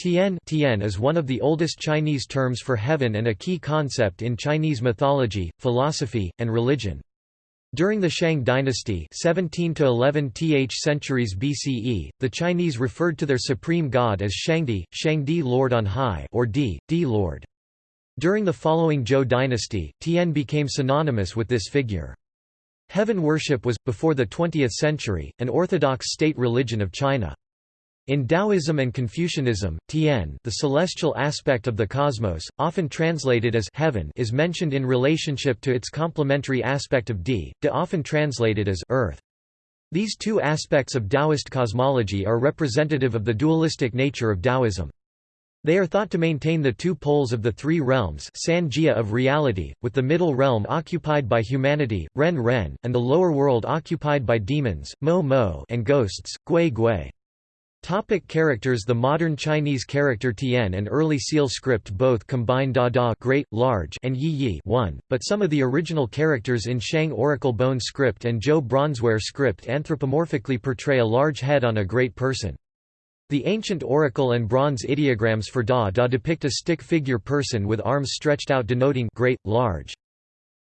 Tian, Tian is one of the oldest Chinese terms for heaven and a key concept in Chinese mythology, philosophy, and religion. During the Shang dynasty 17 to 11 th centuries BCE, the Chinese referred to their supreme god as Shangdi, Shangdi Lord on High or Di, Di Lord. During the following Zhou dynasty, Tian became synonymous with this figure. Heaven worship was, before the 20th century, an orthodox state religion of China. In Taoism and Confucianism, Tian the celestial aspect of the cosmos, often translated as heaven is mentioned in relationship to its complementary aspect of Di, De often translated as earth. These two aspects of Taoist cosmology are representative of the dualistic nature of Taoism. They are thought to maintain the two poles of the three realms Sanjia of reality, with the middle realm occupied by humanity, Ren Ren, and the lower world occupied by demons, Mo Mo and ghosts, Gui Gui. Topic characters The modern Chinese character Tian and early Seal script both combine Da Da great, large and Yi Yi one, but some of the original characters in Shang Oracle Bone script and Zhou Bronzeware script anthropomorphically portray a large head on a great person. The ancient oracle and bronze ideograms for Da Da depict a stick figure person with arms stretched out denoting great, large.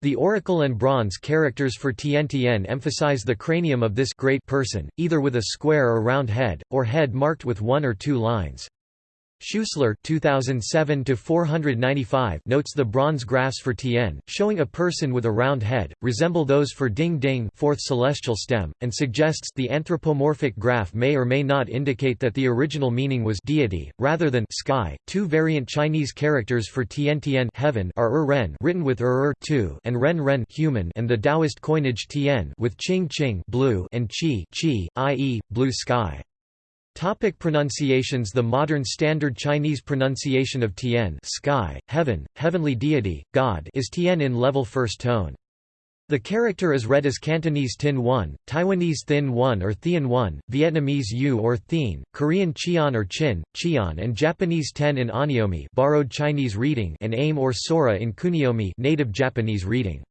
The oracle and bronze characters for Tian emphasize the cranium of this great person, either with a square or round head, or head marked with one or two lines. Schuessler 2007 notes the bronze graphs for Tian, showing a person with a round head, resemble those for Ding Ding fourth celestial stem, and suggests the anthropomorphic graph may or may not indicate that the original meaning was deity, rather than sky. Two variant Chinese characters for Tian Tian heaven are Er Ren written with Er Er two and Ren Ren human and the Taoist coinage Tian with Qing Qing blue and Qi Qi, i.e., blue sky. Topic pronunciations The modern standard Chinese pronunciation of Tian sky, heaven, heavenly deity, God is Tian in level first tone. The character is read as Cantonese Tin 1, Taiwanese Thin 1 or Thien 1, Vietnamese U or Thien, Korean Chian or Chin, Chian and Japanese Ten in Onyomi borrowed Chinese reading and Aim or Sora in Kun'yomi native Japanese reading.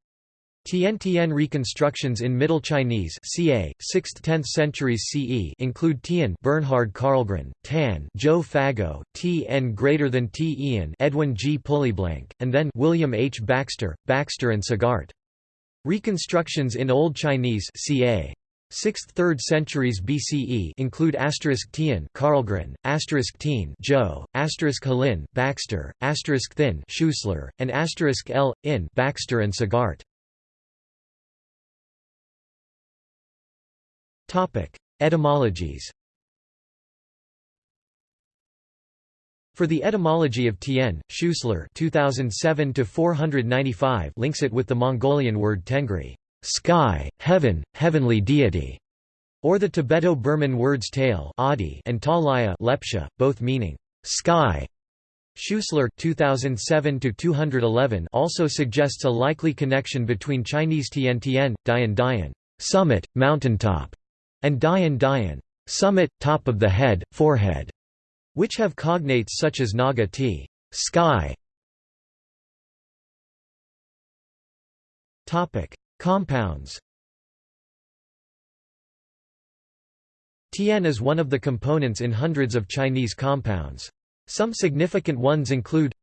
Tian-Tian reconstructions in Middle Chinese ca. 6th–10th centuries CE include Tian Bernhard Karlgren, Tan Zhou Fagao, T n greater than T Ian Edwin G Pulleyblank, and then William H Baxter, Baxter and Sagart. Reconstructions in Old Chinese ca. 6th–3rd centuries BCE include asterisk Tian Karlgren, asterisk Tien Joe, asterisk Halin Baxter, asterisk Thin Schuessler, and asterisk L. in Baxter and Sagart. Etymologies For the etymology of Tien, Schuessler 2007 links it with the Mongolian word tengri sky, heaven, heavenly deity, or the Tibeto-Burman words tail and talaya Lepcha, both meaning sky. Schuessler 2007 also suggests a likely connection between Chinese Tian Tian, Dian Dian summit, mountaintop, and Dayan Dayan summit, top of the head, forehead, which have cognates such as Naga t sky. Topic: Compounds. Tian is one of the components in hundreds of Chinese compounds. Some significant ones include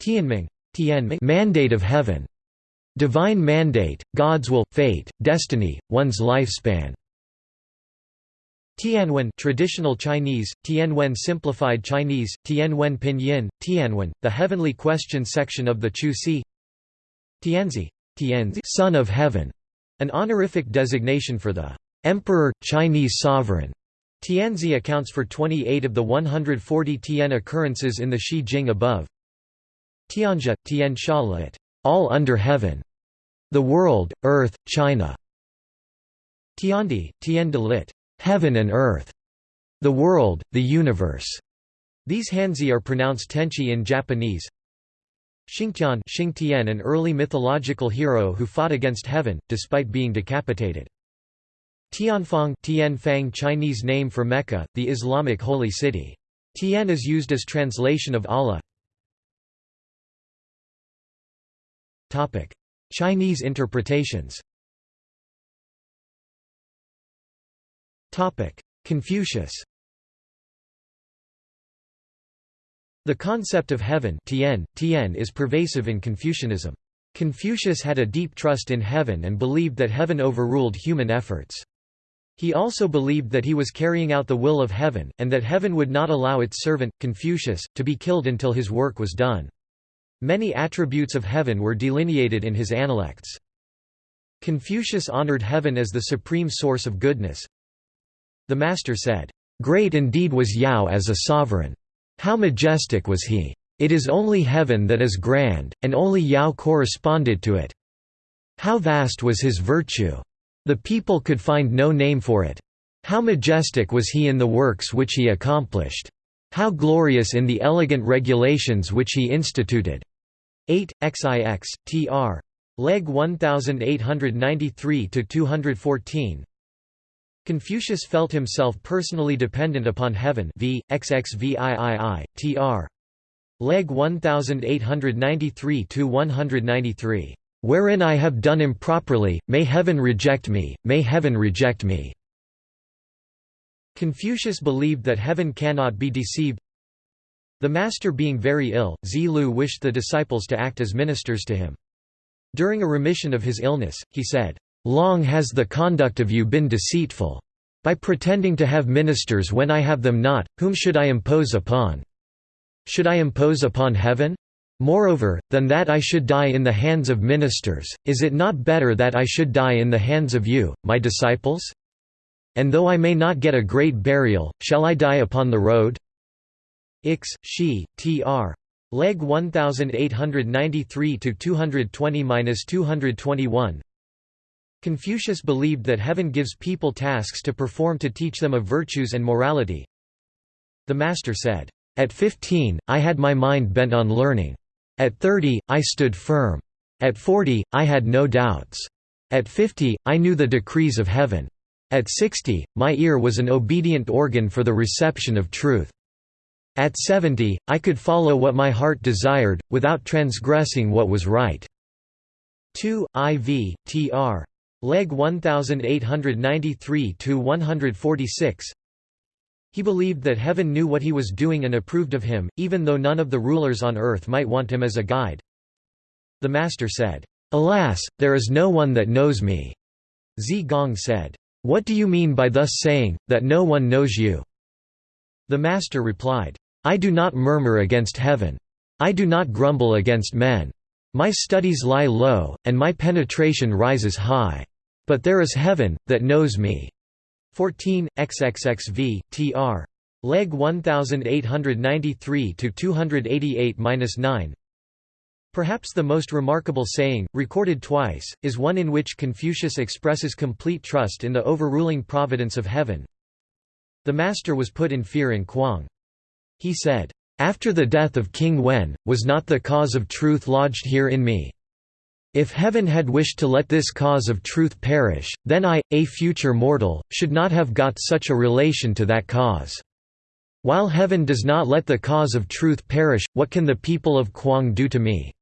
Tianming, Tianming mandate of heaven, divine mandate, God's will, fate, destiny, one's lifespan. Tianwen traditional Chinese, Tianwen simplified Chinese, Tianwen pinyin, Tianwen, the heavenly question section of the Chu Ci Tianzi, Tianzi son of heaven, an honorific designation for the emperor, Chinese sovereign. Tianzi accounts for 28 of the 140 Tian occurrences in the Shi Jing above. Tianjia, Tian Shalit, all under heaven, the world, earth, China. Tiandi, Tian de lit, heaven and earth, the world, the universe. These Hanzi are pronounced tenchi in Japanese. Xingtian Xingtian an early mythological hero who fought against heaven, despite being decapitated. Tianfang Tianfang Chinese name for Mecca, the Islamic holy city. Tian is used as translation of Allah. Chinese interpretations Confucius The concept of heaven tian, tian is pervasive in Confucianism. Confucius had a deep trust in heaven and believed that heaven overruled human efforts. He also believed that he was carrying out the will of heaven, and that heaven would not allow its servant, Confucius, to be killed until his work was done. Many attributes of heaven were delineated in his Analects. Confucius honored heaven as the supreme source of goodness. The master said, "'Great indeed was Yao as a sovereign. How majestic was he! It is only heaven that is grand, and only Yao corresponded to it. How vast was his virtue! The people could find no name for it. How majestic was he in the works which he accomplished! How glorious in the elegant regulations which he instituted! 8, XIX, tr. Legge 1893–214 Confucius felt himself personally dependent upon heaven v. XXVIII, tr. Legge 1893–193. Wherein I have done improperly, may heaven reject me, may heaven reject me." Confucius believed that heaven cannot be deceived. The master being very ill, Zi Lu wished the disciples to act as ministers to him. During a remission of his illness, he said, Long has the conduct of you been deceitful. By pretending to have ministers when I have them not, whom should I impose upon? Should I impose upon heaven? Moreover, than that I should die in the hands of ministers, is it not better that I should die in the hands of you, my disciples? And though I may not get a great burial, shall I die upon the road? Ix, she, Tr. Legge 1893–220–221 Confucius believed that heaven gives people tasks to perform to teach them of virtues and morality. The master said, At fifteen, I had my mind bent on learning. At thirty, I stood firm. At forty, I had no doubts. At fifty, I knew the decrees of heaven. At sixty, my ear was an obedient organ for the reception of truth. At seventy, I could follow what my heart desired, without transgressing what was right. 2, IV, tr. Legge 1893–146 He believed that heaven knew what he was doing and approved of him, even though none of the rulers on earth might want him as a guide. The master said, "'Alas, there is no one that knows me.' Zi Gong said, "'What do you mean by thus saying, that no one knows you?' The master replied, "'I do not murmur against heaven. I do not grumble against men. My studies lie low, and my penetration rises high. But there is heaven, that knows me. 14, XXXV, tr. Legge 1893–288–9 Perhaps the most remarkable saying, recorded twice, is one in which Confucius expresses complete trust in the overruling providence of heaven. The master was put in fear in Kuang. He said, "'After the death of King Wen, was not the cause of truth lodged here in me? If heaven had wished to let this cause of truth perish, then I, a future mortal, should not have got such a relation to that cause. While heaven does not let the cause of truth perish, what can the people of Kuang do to me?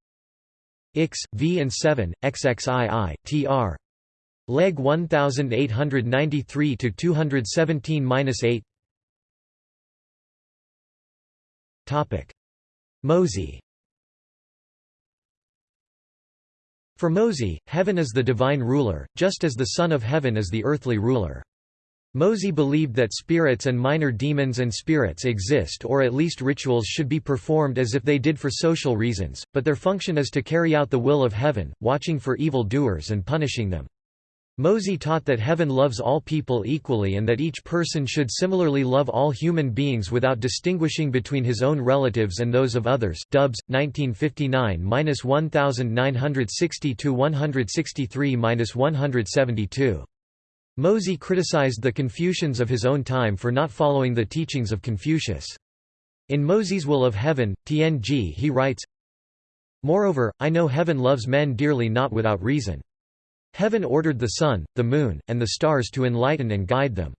Ix, V and 7, XXII, tr. Legge 1893–217–8 Mozi For Mozi, heaven is the divine ruler, just as the Son of Heaven is the earthly ruler. Mozi believed that spirits and minor demons and spirits exist or at least rituals should be performed as if they did for social reasons, but their function is to carry out the will of heaven, watching for evil doers and punishing them. Mozi taught that heaven loves all people equally and that each person should similarly love all human beings without distinguishing between his own relatives and those of others. Dubs 1959-1960-163-172. Mozi criticized the Confucians of his own time for not following the teachings of Confucius. In Mozi's Will of Heaven, Tianji he writes, Moreover, I know heaven loves men dearly not without reason. Heaven ordered the sun, the moon, and the stars to enlighten and guide them.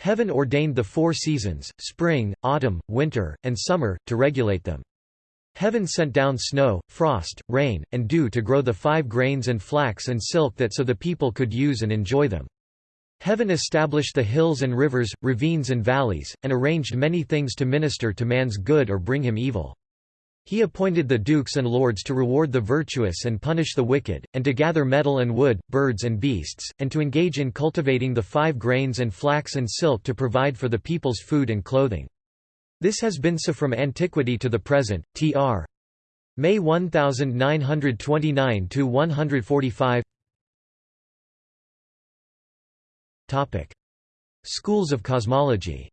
Heaven ordained the four seasons, spring, autumn, winter, and summer, to regulate them. Heaven sent down snow, frost, rain, and dew to grow the five grains and flax and silk that so the people could use and enjoy them. Heaven established the hills and rivers, ravines and valleys, and arranged many things to minister to man's good or bring him evil. He appointed the dukes and lords to reward the virtuous and punish the wicked, and to gather metal and wood, birds and beasts, and to engage in cultivating the five grains and flax and silk to provide for the people's food and clothing. This has been so from antiquity to the present. Tr. May 1929 to 145. Topic: Schools of cosmology.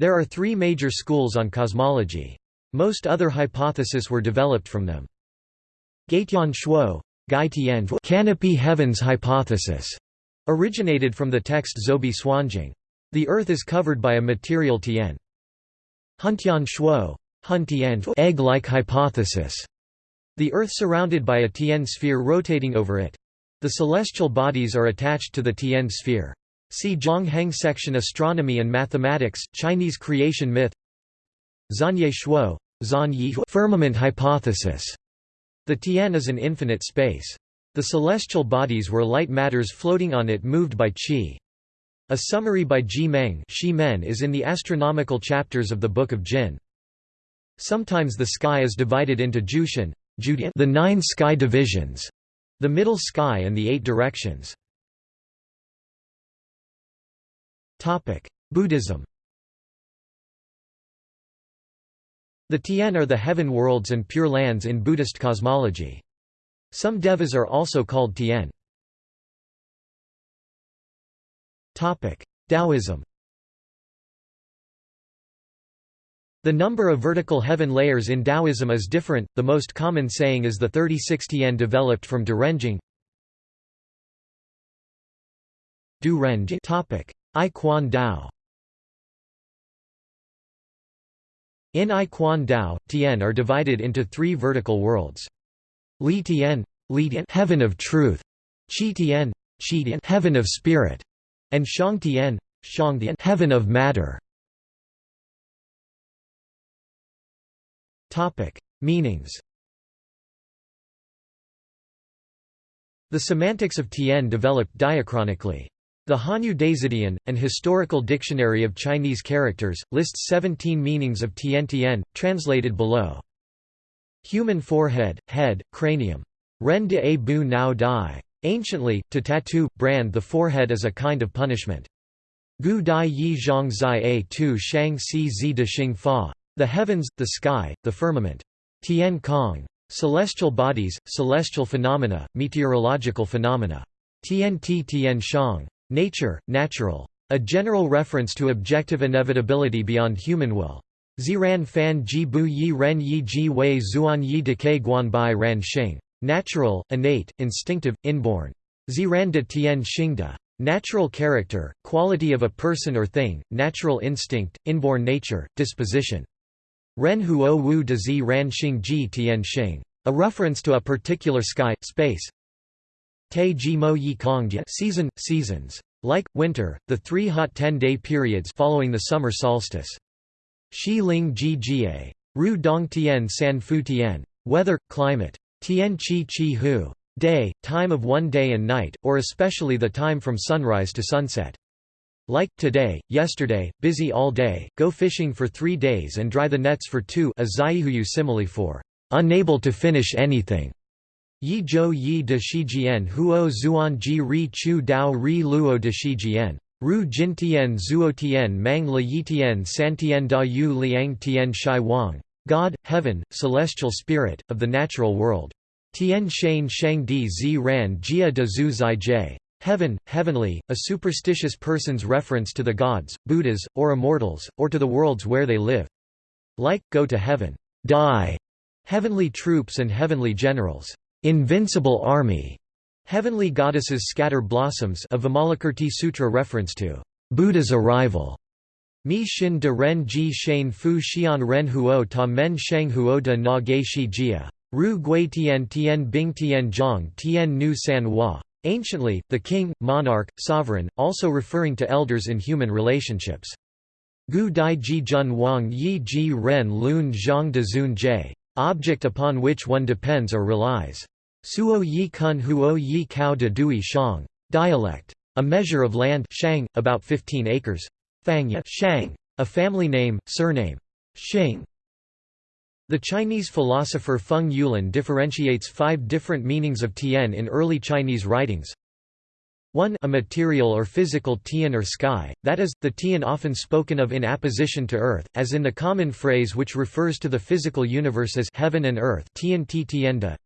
There are three major schools on cosmology. Most other hypotheses were developed from them. Gaitian Shuo canopy heavens hypothesis originated from the text Zhoubi Suanjing. The Earth is covered by a material Tian. Huntian Shuo egg-like hypothesis. The Earth surrounded by a Tian sphere rotating over it. The celestial bodies are attached to the Tian sphere. See Zhang Heng section Astronomy and Mathematics, Chinese creation myth Zanye Shuo, firmament hypothesis. The Tian is an infinite space. The celestial bodies were light matters floating on it moved by qi. A summary by Ji Meng is in the astronomical chapters of the Book of Jin. Sometimes the sky is divided into Jushan, the nine sky divisions, the middle sky and the eight directions. Buddhism. The Tian are the heaven worlds and pure lands in Buddhist cosmology. Some devas are also called Tian. Topic: Taoism. The number of vertical heaven layers in Taoism is different, the most common saying is the 36 Tian developed from Derenjing I Quan Dao In I Quan Dao, Tian are divided into three vertical worlds. Li Tian, Li Tian heaven of truth, Qi Tian, Qi Tian heaven of spirit, and Shang Tian, Shang Tian heaven of matter. Topic: Meanings. The semantics of Tian developed diachronically. The Hanyu Da Zidian, an historical dictionary of Chinese characters, lists 17 meanings of Tian Tian, translated below. Human forehead, head, cranium. Ren de a bu nao dai. Anciently, to tattoo, brand the forehead as a kind of punishment. Gu dai yi zhang zai a tu shang si zi de xing fa. The heavens, the sky, the firmament. Tian Kong. Celestial bodies, celestial phenomena, meteorological phenomena. Tian Ti Tian Shang. Nature, natural. A general reference to objective inevitability beyond human will. Ziran fan ji bu yi ren yi ji wei zuan yi decay guan bai ran xing. Natural, innate, instinctive, inborn. Ziran de tian xingda. Natural character, quality of a person or thing, natural instinct, inborn nature, disposition. Ren huo wu de zi ran xing ji tian xing. A reference to a particular sky, space, Te ji mo yi season, seasons. Like, winter, the three hot ten-day periods following the summer solstice. Shi ling ji jie. Ru dong tian san fu tian. Weather, climate. Tian chi chi hu. Day, time of one day and night, or especially the time from sunrise to sunset. Like, today, yesterday, busy all day, go fishing for three days and dry the nets for two a zaihuyu simile for unable to finish anything. Yi zhou yi de shijian huo zuan ji ri chu dao ri luo de shijian. Ru jintian zuotian mang le yitian santian da yu liang tian shai wang. God, heaven, celestial spirit, of the natural world. Tian shan shang di zi ran jia de zu zai jie. Heaven, heavenly, a superstitious person's reference to the gods, Buddhas, or immortals, or to the worlds where they live. Like, go to heaven. Die. Heavenly troops and heavenly generals. Invincible army, heavenly goddesses scatter blossoms a Vimalakirti Sutra reference to Buddha's arrival. Mi Shin de Ren Ji shen Fu Xian Ren Huo Ta Men Sheng Huo de Na Ge Shi Jia. Ru Gui Tian Tian Bing Tian Zhang Tian Nu San Hua. Anciently, the king, monarch, sovereign, also referring to elders in human relationships. Gu Dai Ji Jun Wang Yi Ji Ren Lun Zhang de Zun Jie. Object upon which one depends or relies. Suo yi kun huo yi kao de dui shang. Dialect. A measure of land shang, about 15 acres. Fangya shang. A family name, surname. Xing. The Chinese philosopher Feng Youlan differentiates five different meanings of tian in early Chinese writings. 1 a material or physical tian or sky, that is, the tian often spoken of in apposition to earth, as in the common phrase which refers to the physical universe as heaven and earth tian ti tienda.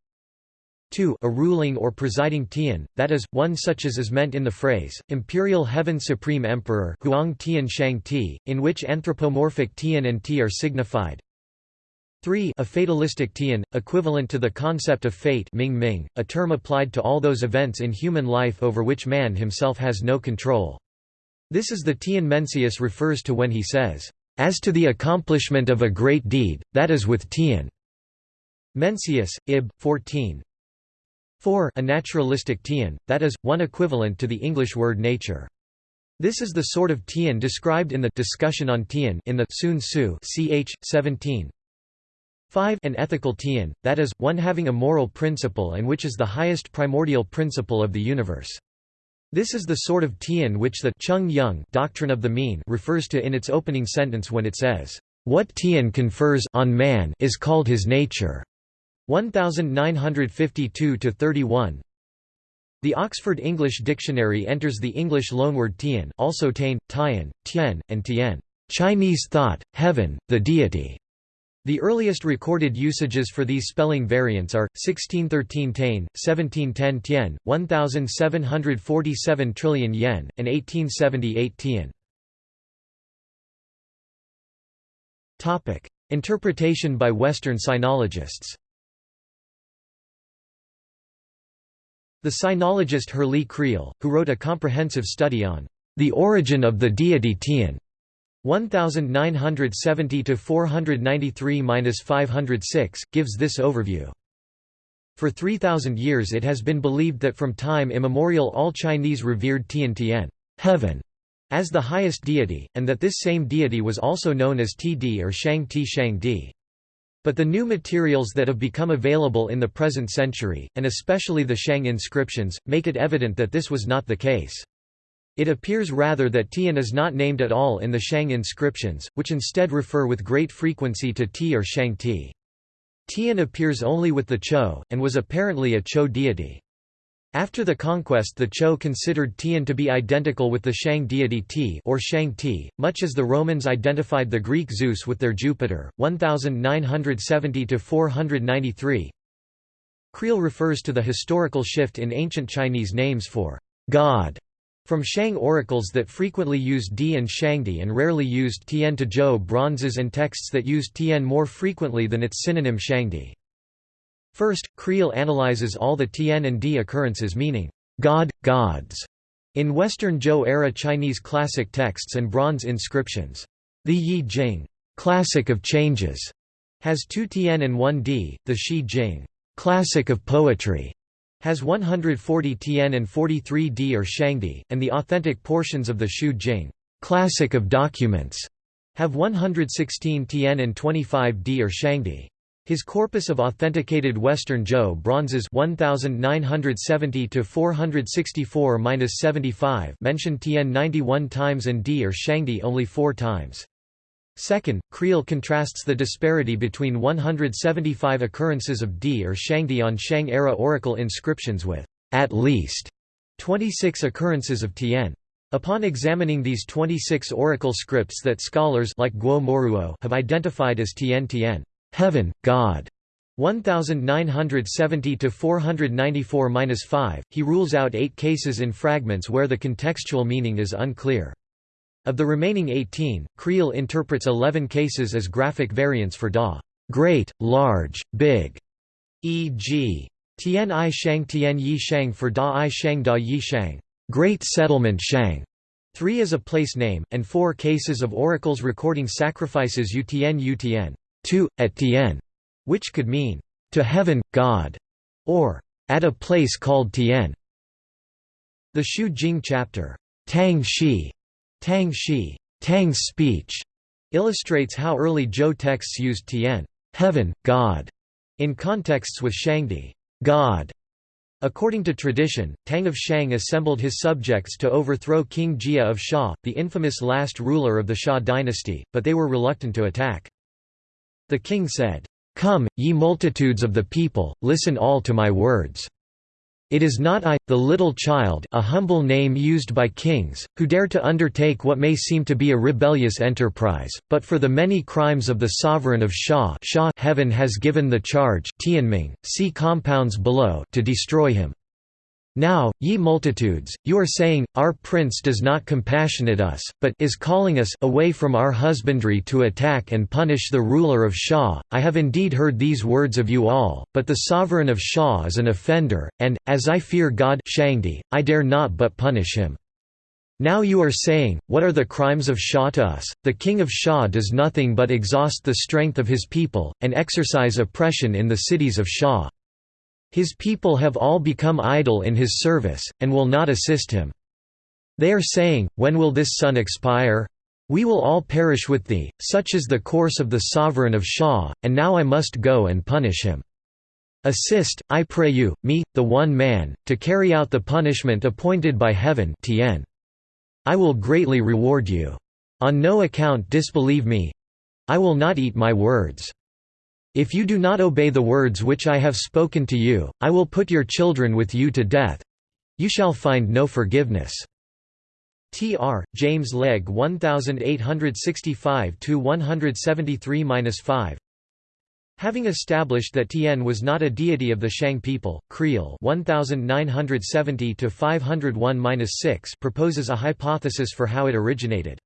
2 a ruling or presiding tian, that is, one such as is meant in the phrase, imperial heaven supreme emperor Huang Tian Shang Ti, in which anthropomorphic tian and ti are signified. 3 a fatalistic tian, equivalent to the concept of fate Ming Ming, a term applied to all those events in human life over which man himself has no control. This is the tian Mencius refers to when he says, "...as to the accomplishment of a great deed, that is with tian." Mencius, Ib. 14. 4 a naturalistic tian, that is, one equivalent to the English word nature. This is the sort of tian described in the discussion on tian in the Sun Tzu ch. 17. 5 An ethical tian, that is, one having a moral principle and which is the highest primordial principle of the universe. This is the sort of tian which the Chung Yung doctrine of the mean refers to in its opening sentence when it says, "What tian confers on man is called his nature." 1952 31. The Oxford English Dictionary enters the English loanword tian, also tain, tian, tian, and tian, Chinese thought, heaven, the deity. The earliest recorded usages for these spelling variants are 1613 tain, 1710 tian, 1747 trillion yen, and 1878 tian. Topic: Interpretation by Western sinologists. The sinologist Herrlee Creel, who wrote a comprehensive study on the origin of the deity Tian 1970 to 493-506 gives this overview. For 3000 years it has been believed that from time immemorial all Chinese revered Tian Tian, heaven, as the highest deity, and that this same deity was also known as Td or Shang Ti Shang Di. But the new materials that have become available in the present century, and especially the Shang inscriptions, make it evident that this was not the case. It appears rather that Tian is not named at all in the Shang inscriptions, which instead refer with great frequency to Ti or Shang Ti. Tian appears only with the Chou, and was apparently a Chou deity. After the conquest the Chou considered Tian to be identical with the Shang deity Ti or Shang Ti, much as the Romans identified the Greek Zeus with their Jupiter, 1970–493 Creel refers to the historical shift in ancient Chinese names for God from Shang oracles that frequently used Di and Shangdi and rarely used Tian to Zhou bronzes and texts that used Tian more frequently than its synonym Shangdi. First, Creel analyzes all the Tian and Di occurrences meaning, God, gods, in Western Zhou-era Chinese classic texts and bronze inscriptions. The Yi Jing, classic of changes, has two Tian and one Di, the Shi Jing, classic of poetry, has 140 Tian and 43 Di or Shangdi, and the authentic portions of the Shu Jing classic of documents have 116 Tian and 25 Di or Shangdi. His corpus of authenticated Western Zhou bronzes 1970 to 464-75 mention Tian 91 times and Di or Shangdi only 4 times. Second, Creel contrasts the disparity between 175 occurrences of Di or Shangdi on Shang-era oracle inscriptions with, at least, 26 occurrences of Tian. Upon examining these 26 oracle scripts that scholars like Guo Moruo have identified as Tian Tian, heaven, God, 1970 to 494-5, he rules out 8 cases in fragments where the contextual meaning is unclear. Of the remaining 18, Creel interprets 11 cases as graphic variants for da great, large, big, e.g. Tian I Shang Tian Yi Shang for Da I Shang Da Yi Shang, great settlement Shang. 3 is a place name, and 4 cases of oracles recording sacrifices Yu Tian 2, at which could mean, to heaven, God, or at a place called Tian. The Shu Jing chapter, Tang Shi, Tang Shi, Tang's speech, illustrates how early Zhou texts used Tian, heaven, God, in contexts with Shangdi, God, According to tradition, Tang of Shang assembled his subjects to overthrow King Jia of Xia, the infamous last ruler of the Xia dynasty, but they were reluctant to attack. The king said, Come, ye multitudes of the people, listen all to my words. It is not I, the little child a humble name used by kings, who dare to undertake what may seem to be a rebellious enterprise, but for the many crimes of the sovereign of Xia Xia heaven has given the charge Tianming, see compounds below to destroy him. Now, ye multitudes, you are saying, Our prince does not compassionate us, but is calling us away from our husbandry to attack and punish the ruler of Xia. I have indeed heard these words of you all, but the sovereign of Xia is an offender, and, as I fear God Shangdi, I dare not but punish him. Now you are saying, What are the crimes of Xia to us? The king of Xia does nothing but exhaust the strength of his people, and exercise oppression in the cities of Xia. His people have all become idle in his service, and will not assist him. They are saying, When will this sun expire? We will all perish with thee, such is the course of the sovereign of Xia, and now I must go and punish him. Assist, I pray you, me, the one man, to carry out the punishment appointed by heaven Tien. I will greatly reward you. On no account disbelieve me. I will not eat my words. If you do not obey the words which I have spoken to you, I will put your children with you to death. You shall find no forgiveness. Tr. James Legge 1865–173–5 Having established that Tien was not a deity of the Shang people, Creel 1970–501–6 proposes a hypothesis for how it originated.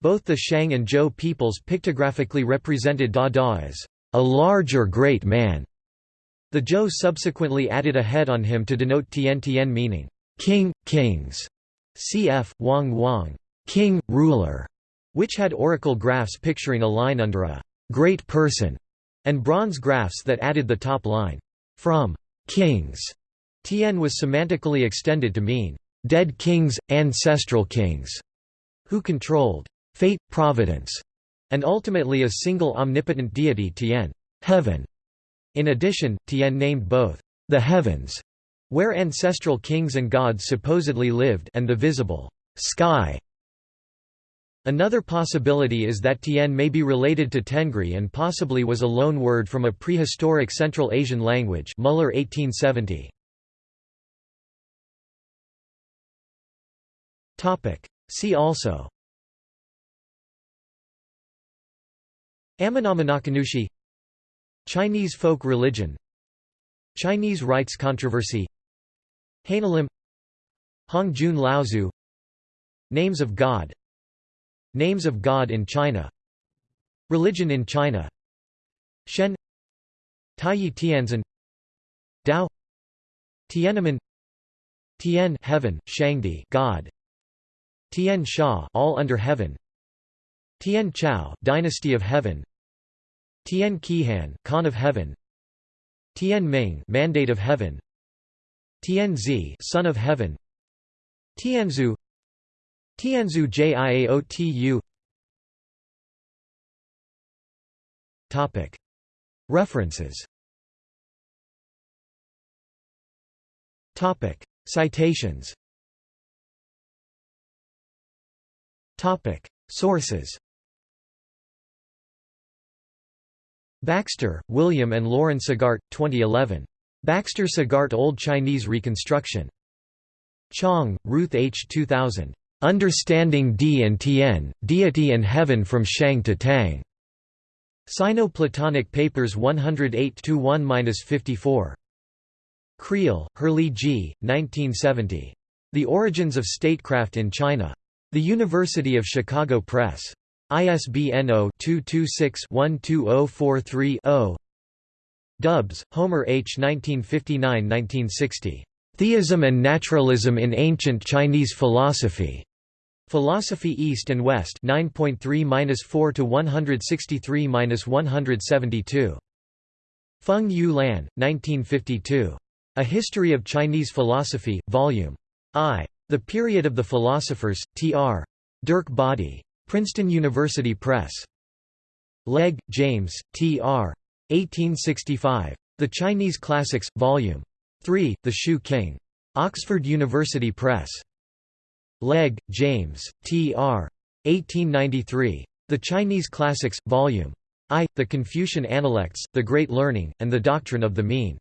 Both the Shang and Zhou peoples pictographically represented Da Da as a large or great man. The Zhou subsequently added a head on him to denote Tian Tian meaning, king, kings, cf. Wang Wang, king, ruler, which had oracle graphs picturing a line under a great person, and bronze graphs that added the top line, from kings. Tian was semantically extended to mean dead kings, ancestral kings, who controlled fate, providence, and ultimately a single omnipotent deity Tien heaven. In addition, Tien named both the heavens, where ancestral kings and gods supposedly lived and the visible sky. Another possibility is that Tien may be related to Tengri and possibly was a loan word from a prehistoric Central Asian language Muller 1870. See also Amenominakanushi Chinese folk religion Chinese rites controversy Haneullim Hongjun Laozu Names of God Names of God in China Religion in China Shen Taiyi Tianzin Tao Tiananmen Tian heaven, Shangdi God Tian Sha all under heaven Tian Chao Dynasty of Heaven. Tian Qihan Khan of Heaven. Tian Ming Mandate of Heaven. Tian Zi Son of Heaven. Tianzu Tianzu Jiaotu Topic. References. Topic. Citations. Topic. Sources Baxter, William and Laurent Sagart, 2011. Baxter Sagart Old Chinese Reconstruction. Chong, Ruth H. 2000. Understanding Di and Tien, Deity and Heaven from Shang to Tang. Sino-Platonic Papers 108-1-54. Creel, Herrlee G., 1970. The Origins of Statecraft in China. The University of Chicago Press. ISBN 0-226-12043-0 Dubs, Homer H. 1959–1960. Theism and Naturalism in Ancient Chinese Philosophy. Philosophy East and West 9.3-4 to 163-172. Feng Yu Lan, 1952. A History of Chinese Philosophy, Vol. I. The Period of the Philosophers, Tr. Derk Bodde. Princeton University Press. Legge, James, T. R. 1865. The Chinese Classics, Vol. 3. The Shoe King. Oxford University Press. Legge, James, T.R. 1893. The Chinese Classics, Vol. I, The Confucian Analects, The Great Learning, and the Doctrine of the Mean.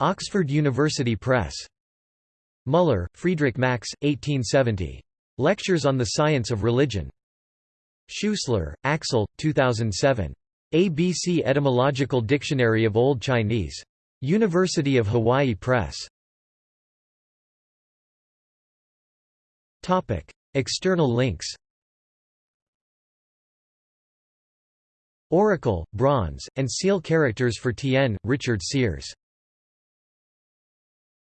Oxford University Press. Muller, Friedrich Max, 1870. Lectures on the Science of Religion. Schuessler, Axel, 2007. ABC Etymological Dictionary of Old Chinese. University of Hawaii Press. External links Oracle, bronze, and seal characters for Tien, Richard Sears